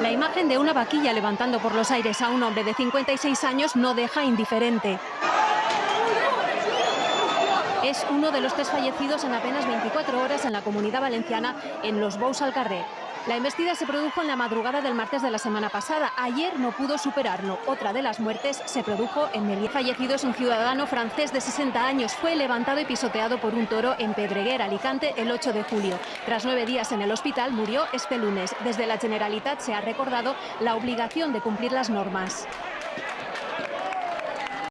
La imagen de una vaquilla levantando por los aires a un hombre de 56 años no deja indiferente. Es uno de los tres fallecidos en apenas 24 horas en la comunidad valenciana en los Bous al Carrer. La embestida se produjo en la madrugada del martes de la semana pasada. Ayer no pudo superarlo. Otra de las muertes se produjo en Meliá. Fallecido es un ciudadano francés de 60 años. Fue levantado y pisoteado por un toro en Pedreguer, Alicante, el 8 de julio. Tras nueve días en el hospital, murió este lunes. Desde la Generalitat se ha recordado la obligación de cumplir las normas.